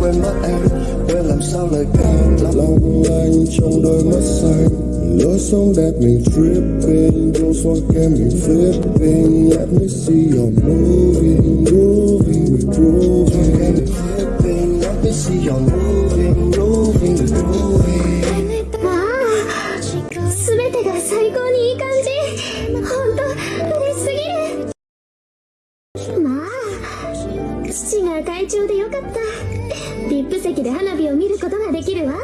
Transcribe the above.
quên mất em quên làm sao lời ca long anh trong đôi mắt xanh lối sống đẹp mình tripping đôi xoa kem mình flipping let me see your moving grooving we grooving flipping let me see your moving moving we grooving すべてが最高にいい感じほんと嬉しすぎるまあ父が会長でよかった VIP 席で花火を見ることができるわ。